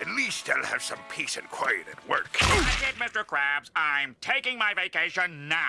At least I'll have some peace and quiet at work. That's it, Mr. Krabs. I'm taking my vacation now.